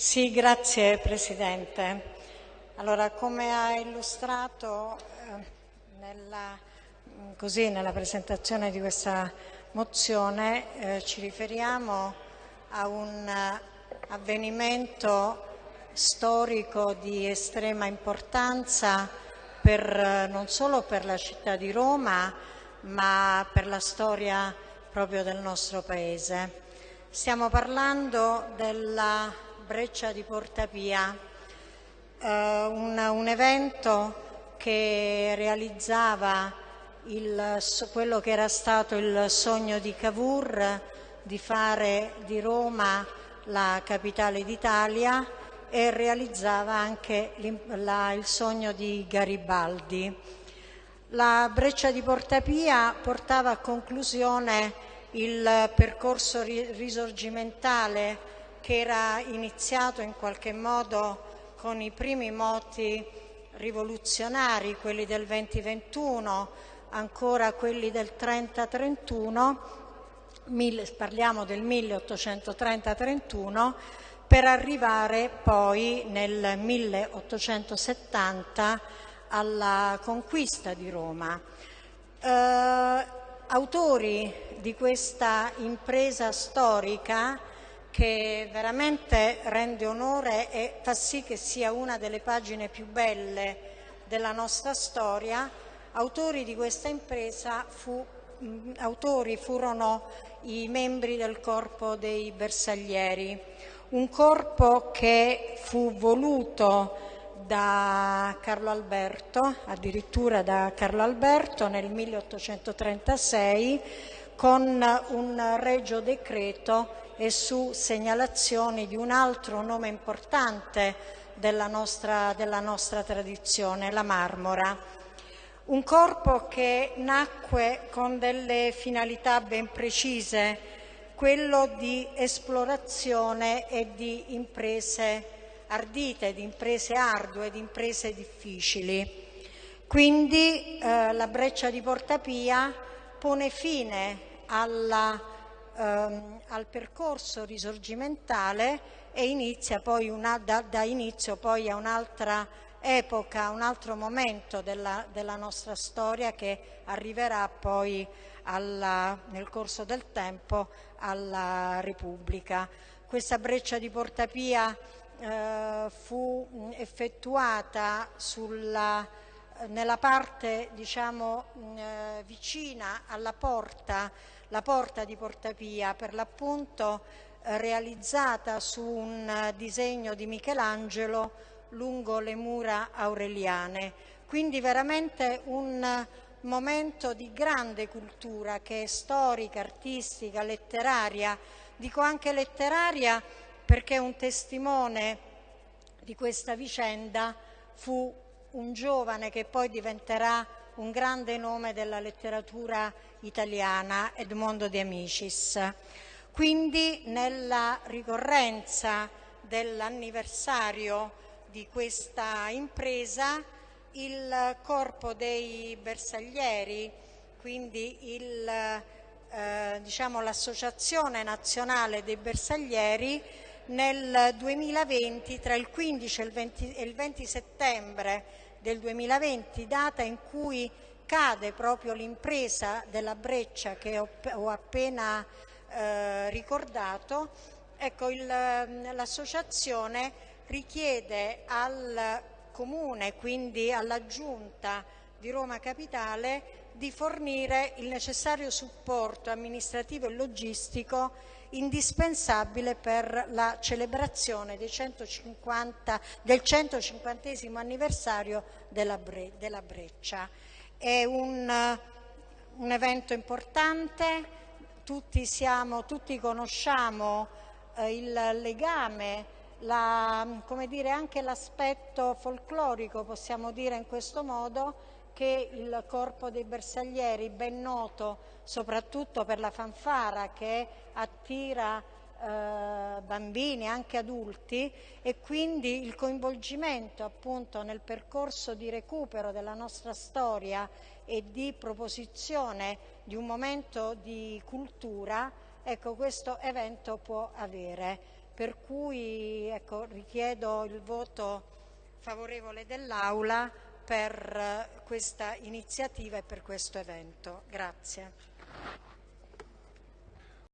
Sì, grazie Presidente. Allora, come ha illustrato eh, nella, così, nella, presentazione di questa mozione, eh, ci riferiamo a un avvenimento storico di estrema importanza per, non solo per la città di Roma, ma per la storia proprio del nostro Paese. Stiamo parlando della Breccia di Portapia, eh, un, un, evento che realizzava il, quello che era stato il sogno di Cavour di fare di Roma la capitale d'Italia e realizzava anche la, il sogno di Garibaldi. La Breccia di Portapia portava a conclusione il percorso risorgimentale che era iniziato in qualche modo con i primi moti rivoluzionari, quelli del 2021, ancora quelli del 30-31, parliamo del 1830-31, per arrivare poi nel 1870 alla conquista di Roma. Eh, autori di questa impresa storica che veramente rende onore e fa sì che sia una delle pagine più belle della nostra storia. Autori di questa impresa fu, mh, autori furono i membri del corpo dei bersaglieri, un corpo che fu voluto da Carlo Alberto, addirittura da Carlo Alberto nel 1836 con un regio decreto e su segnalazioni di un altro nome importante della nostra, della nostra tradizione, la marmora. Un corpo che nacque con delle finalità ben precise, quello di esplorazione e di imprese ardite, di imprese ardue, di imprese difficili. Quindi eh, la breccia di Portapia pone fine alla ehm, al percorso risorgimentale e inizia poi una, da, da inizio poi a un'altra epoca, un altro momento della, della, nostra storia che arriverà poi alla, nel corso del tempo alla Repubblica. Questa breccia di Portapia eh, fu effettuata sulla, nella parte diciamo, eh, vicina alla porta la porta di Portapia, per l'appunto eh, realizzata su un eh, disegno di Michelangelo lungo le mura aureliane. Quindi veramente un momento di grande cultura che è storica, artistica, letteraria. Dico anche letteraria perché un testimone di questa vicenda fu un giovane che poi diventerà un grande nome della letteratura italiana, Edmondo De Amicis. Quindi nella ricorrenza dell'anniversario di questa impresa il corpo dei bersaglieri, quindi eh, diciamo, l'Associazione Nazionale dei Bersaglieri nel 2020, tra il 15 e il 20, e il 20 settembre del 2020, data in cui cade proprio l'impresa della breccia che ho, ho appena eh, ricordato, ecco, l'associazione richiede al Comune, quindi alla Giunta di Roma Capitale, di fornire il necessario supporto amministrativo e logistico indispensabile per la celebrazione 150, del 150 anniversario della, Bre, della Breccia. È un, un evento importante, tutti, siamo, tutti conosciamo eh, il legame la, come dire, anche l'aspetto folclorico, possiamo dire in questo modo, che il corpo dei bersaglieri, ben noto soprattutto per la fanfara che attira eh, bambini, anche adulti, e quindi il coinvolgimento appunto nel percorso di recupero della nostra storia e di proposizione di un momento di cultura, ecco questo evento può avere. per cui ecco, richiedo il voto favorevole dell'Aula per questa iniziativa e per questo evento. Grazie.